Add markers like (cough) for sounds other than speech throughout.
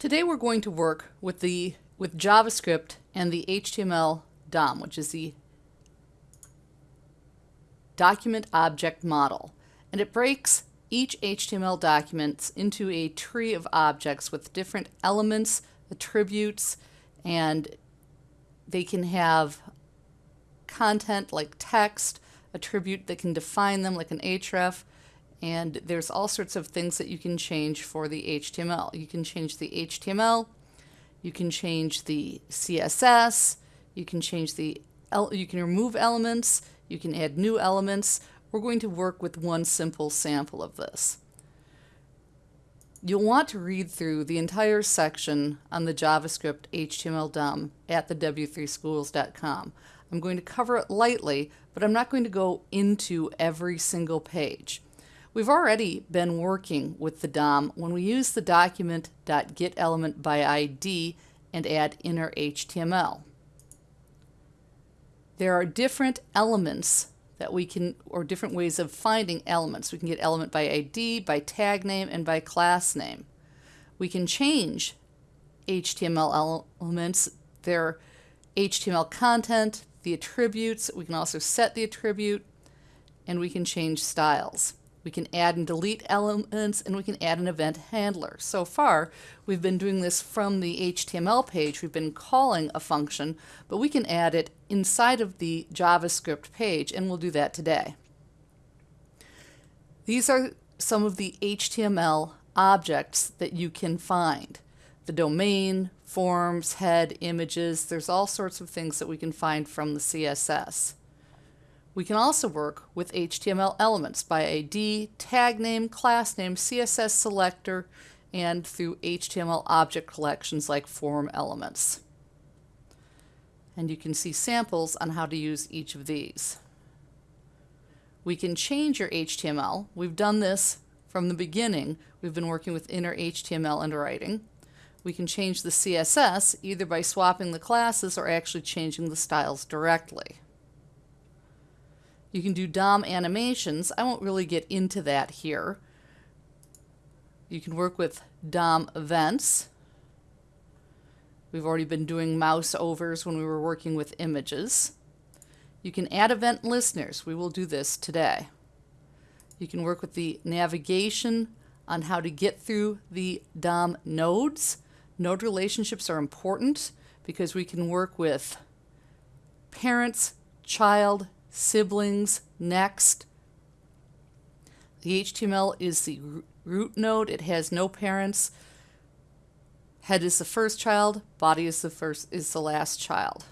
Today we're going to work with the with JavaScript and the HTML DOM, which is the document object model. And it breaks each HTML document into a tree of objects with different elements, attributes, and they can have content like text, attribute that can define them like an href, and there's all sorts of things that you can change for the HTML. You can change the HTML, you can change the CSS, you can change the, you can remove elements, you can add new elements. We're going to work with one simple sample of this. You'll want to read through the entire section on the JavaScript HTML DOM at the w3schools.com. I'm going to cover it lightly, but I'm not going to go into every single page. We've already been working with the DOM when we use the document.getElementById and add inner HTML. There are different elements that we can, or different ways of finding elements. We can get element by ID, by tag name, and by class name. We can change HTML elements, their HTML content, the attributes. We can also set the attribute, and we can change styles. We can add and delete elements and we can add an event handler. So far, we've been doing this from the HTML page. We've been calling a function, but we can add it inside of the JavaScript page and we'll do that today. These are some of the HTML objects that you can find. The domain, forms, head, images, there's all sorts of things that we can find from the CSS. We can also work with HTML elements by ID, tag name, class name, CSS selector, and through HTML object collections like form elements. And you can see samples on how to use each of these. We can change your HTML. We've done this from the beginning. We've been working with inner HTML and writing. We can change the CSS either by swapping the classes or actually changing the styles directly. You can do DOM animations. I won't really get into that here. You can work with DOM events. We've already been doing mouse overs when we were working with images. You can add event listeners. We will do this today. You can work with the navigation on how to get through the DOM nodes. Node relationships are important because we can work with parents, child, siblings, next. The HTML is the root node. It has no parents. Head is the first child, body is the first is the last child.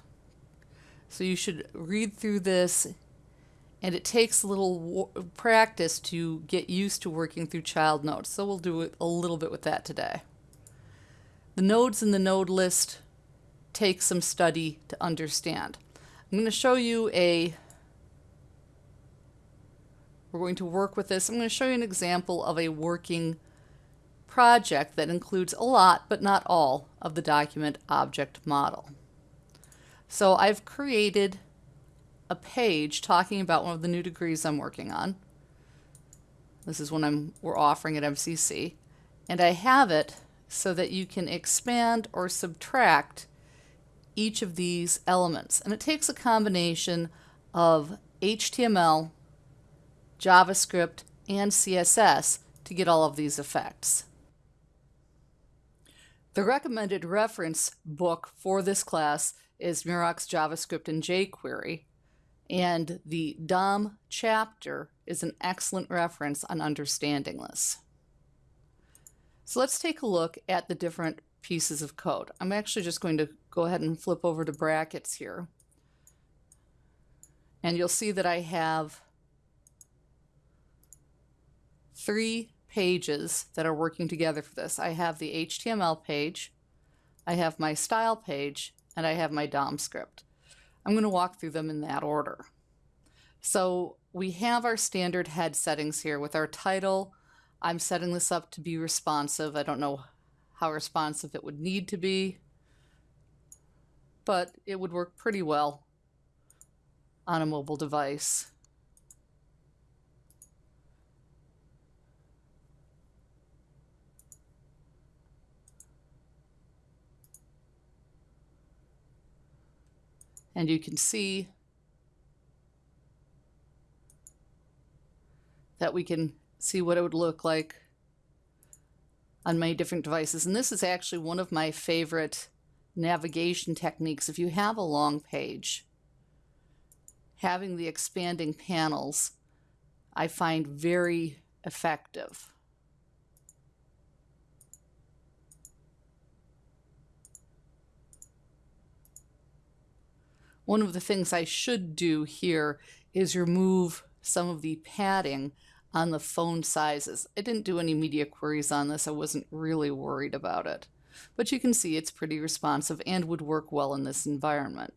So you should read through this and it takes a little practice to get used to working through child nodes. So we'll do a little bit with that today. The nodes in the node list take some study to understand. I'm going to show you a we're going to work with this. I'm going to show you an example of a working project that includes a lot, but not all, of the document object model. So I've created a page talking about one of the new degrees I'm working on. This is one I'm, we're offering at MCC. And I have it so that you can expand or subtract each of these elements. And it takes a combination of HTML JavaScript, and CSS to get all of these effects. The recommended reference book for this class is Murach's JavaScript and jQuery, and the DOM chapter is an excellent reference on understanding this. So let's take a look at the different pieces of code. I'm actually just going to go ahead and flip over to brackets here. And you'll see that I have three pages that are working together for this. I have the HTML page, I have my style page, and I have my DOM script. I'm going to walk through them in that order. So we have our standard head settings here with our title. I'm setting this up to be responsive. I don't know how responsive it would need to be, but it would work pretty well on a mobile device. And you can see that we can see what it would look like on many different devices. And this is actually one of my favorite navigation techniques. If you have a long page, having the expanding panels I find very effective. One of the things I should do here is remove some of the padding on the phone sizes. I didn't do any media queries on this. I wasn't really worried about it. But you can see it's pretty responsive and would work well in this environment.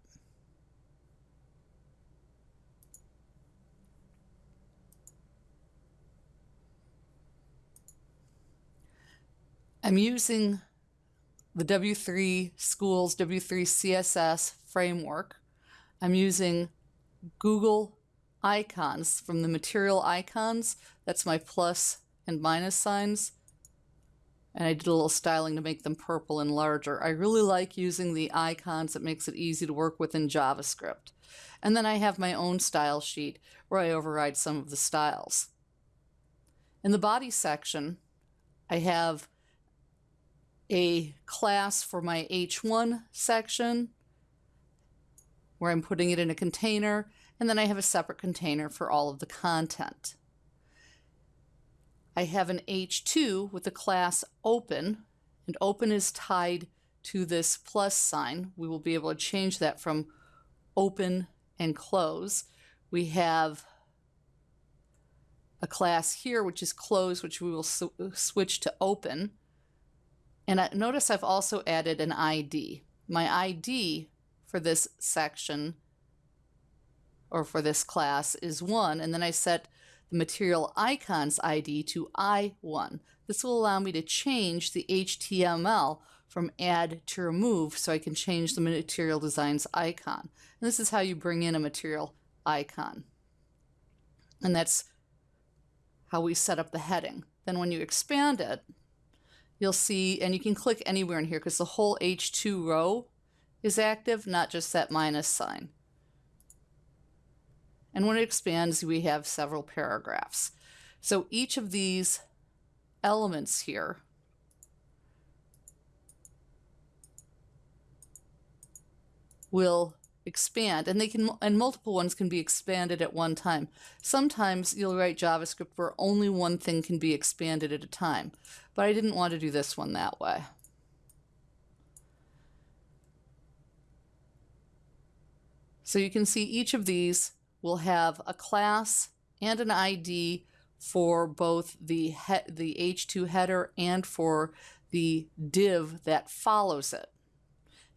I'm using the W3 Schools W3 CSS framework. I'm using Google icons from the material icons. That's my plus and minus signs. And I did a little styling to make them purple and larger. I really like using the icons. It makes it easy to work with in JavaScript. And then I have my own style sheet where I override some of the styles. In the body section, I have a class for my H1 section where I'm putting it in a container and then I have a separate container for all of the content. I have an H2 with the class open, and open is tied to this plus sign. We will be able to change that from open and close. We have a class here, which is close, which we will switch to open. And I, notice I've also added an ID. My ID for this section or for this class is 1, and then I set the material icons ID to I1. This will allow me to change the HTML from add to remove so I can change the material designs icon. And this is how you bring in a material icon. And that's how we set up the heading. Then when you expand it, you'll see, and you can click anywhere in here because the whole H2 row is active, not just that minus sign. And when it expands, we have several paragraphs. So each of these elements here will expand and they can and multiple ones can be expanded at one time sometimes you'll write javascript where only one thing can be expanded at a time but i didn't want to do this one that way so you can see each of these will have a class and an ID for both the the H2 header and for the div that follows it.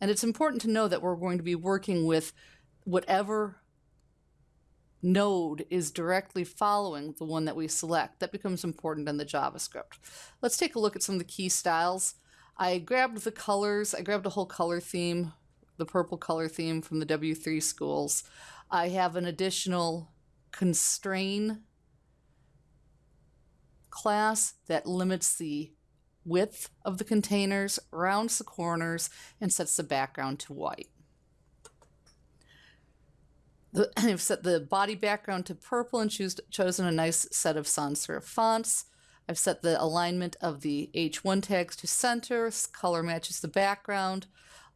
And it's important to know that we're going to be working with whatever node is directly following the one that we select. That becomes important in the JavaScript. Let's take a look at some of the key styles. I grabbed the colors. I grabbed a whole color theme, the purple color theme from the W3 schools. I have an additional constrain class that limits the width of the containers, rounds the corners, and sets the background to white. (clears throat) I've set the body background to purple and choose, chosen a nice set of sans serif fonts. I've set the alignment of the H1 tags to center, color matches the background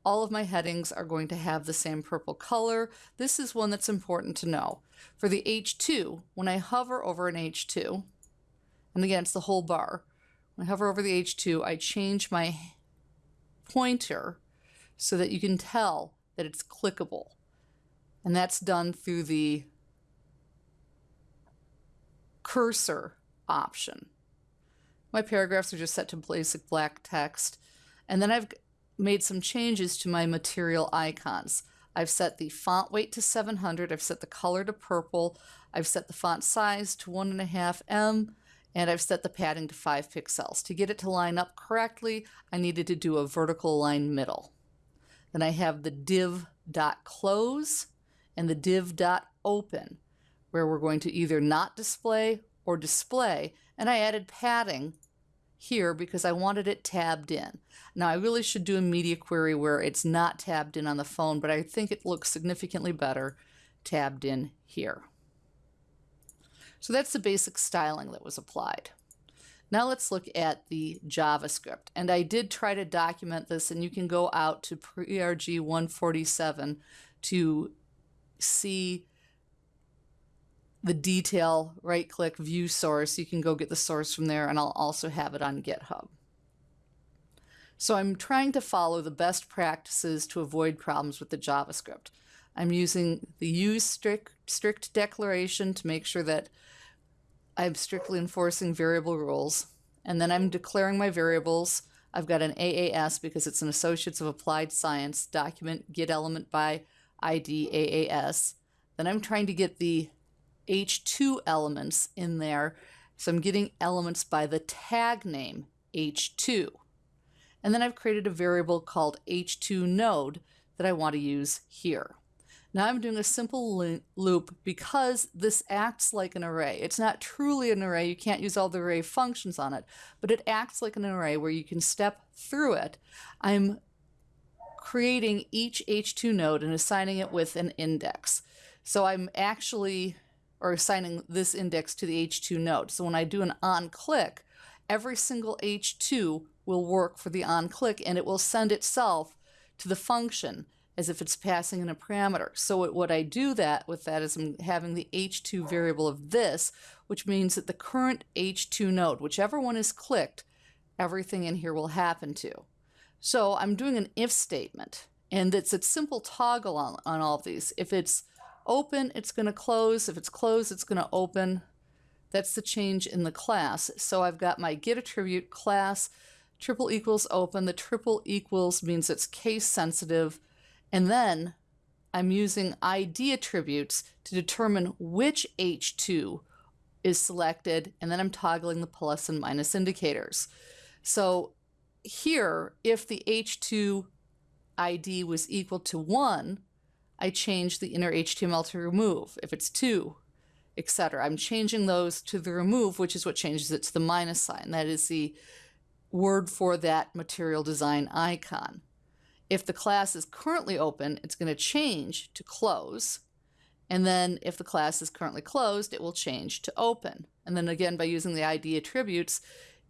all of my headings are going to have the same purple color. This is one that's important to know. For the H2, when I hover over an H2, and again, it's the whole bar. When I hover over the H2, I change my pointer so that you can tell that it's clickable. And that's done through the cursor option. My paragraphs are just set to basic black text. And then I've made some changes to my material icons. I've set the font weight to 700, I've set the color to purple, I've set the font size to 1.5M, and I've set the padding to 5 pixels. To get it to line up correctly, I needed to do a vertical line middle. Then I have the div.close and the div.open, where we're going to either not display or display, and I added padding here because I wanted it tabbed in. Now I really should do a media query where it's not tabbed in on the phone, but I think it looks significantly better tabbed in here. So that's the basic styling that was applied. Now let's look at the JavaScript. And I did try to document this, and you can go out to PRG 147 to see the detail, right click, view source. You can go get the source from there, and I'll also have it on GitHub. So I'm trying to follow the best practices to avoid problems with the JavaScript. I'm using the use strict, strict declaration to make sure that I'm strictly enforcing variable rules. And then I'm declaring my variables. I've got an AAS because it's an Associates of Applied Science document, get element by ID AAS. Then I'm trying to get the H2 elements in there. So I'm getting elements by the tag name H2. And then I've created a variable called H2 node that I want to use here. Now I'm doing a simple loop because this acts like an array. It's not truly an array, you can't use all the array functions on it, but it acts like an array where you can step through it. I'm creating each H2 node and assigning it with an index. So I'm actually, or assigning this index to the H2 node. So when I do an on click, every single H2 will work for the on click and it will send itself to the function as if it's passing in a parameter. So what I do that with that is I'm having the h2 variable of this, which means that the current h2 node, whichever one is clicked, everything in here will happen to. So I'm doing an if statement, and it's a simple toggle on, on all of these. If it's open, it's going to close. If it's closed, it's going to open. That's the change in the class. So I've got my get attribute class triple equals open. The triple equals means it's case sensitive and then I'm using ID attributes to determine which H2 is selected, and then I'm toggling the plus and minus indicators. So here, if the H2 ID was equal to 1, I change the inner HTML to remove. If it's 2, etc. I'm changing those to the remove, which is what changes it to the minus sign. That is the word for that material design icon. If the class is currently open, it's going to change to close. And then if the class is currently closed, it will change to open. And then again, by using the ID attributes,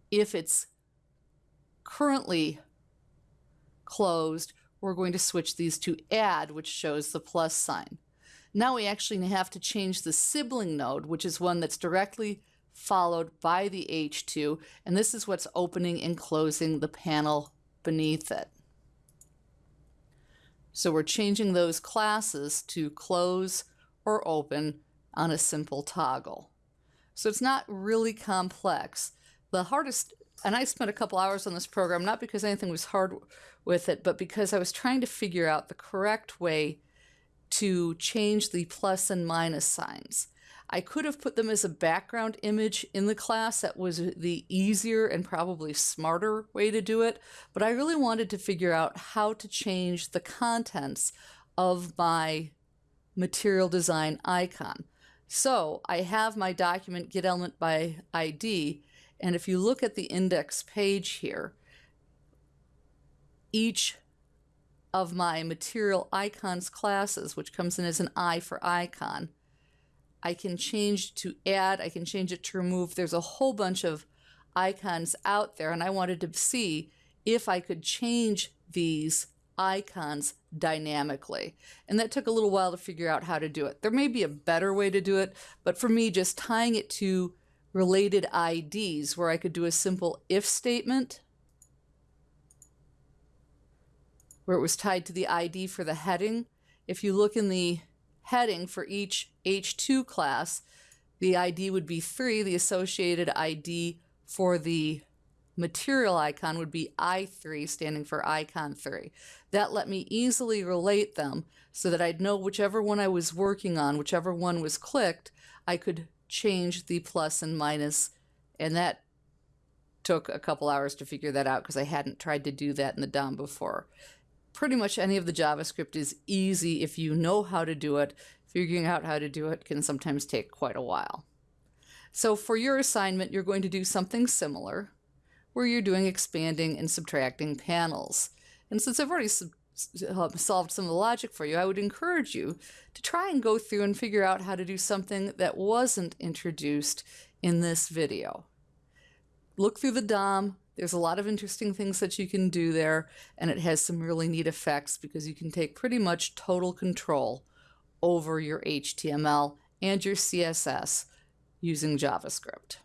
if it's currently closed, we're going to switch these to add, which shows the plus sign. Now we actually have to change the sibling node, which is one that's directly followed by the H2, and this is what's opening and closing the panel beneath it. So we're changing those classes to close or open on a simple toggle. So it's not really complex. The hardest, and I spent a couple hours on this program, not because anything was hard with it, but because I was trying to figure out the correct way to change the plus and minus signs. I could have put them as a background image in the class. That was the easier and probably smarter way to do it. But I really wanted to figure out how to change the contents of my material design icon. So I have my document get element by ID. And if you look at the index page here, each of my material icons classes, which comes in as an I for icon, I can change to add, I can change it to remove. There's a whole bunch of icons out there, and I wanted to see if I could change these icons dynamically. And that took a little while to figure out how to do it. There may be a better way to do it, but for me, just tying it to related IDs where I could do a simple if statement where it was tied to the ID for the heading. If you look in the heading for each H2 class, the ID would be 3. The associated ID for the material icon would be I3, standing for icon 3. That let me easily relate them so that I'd know whichever one I was working on, whichever one was clicked, I could change the plus and minus, and that took a couple hours to figure that out because I hadn't tried to do that in the DOM before pretty much any of the JavaScript is easy if you know how to do it. Figuring out how to do it can sometimes take quite a while. So for your assignment, you're going to do something similar where you're doing expanding and subtracting panels. And since I've already sub- solved some of the logic for you, I would encourage you to try and go through and figure out how to do something that wasn't introduced in this video. Look through the DOM. There's a lot of interesting things that you can do there, and it has some really neat effects because you can take pretty much total control over your HTML and your CSS using JavaScript.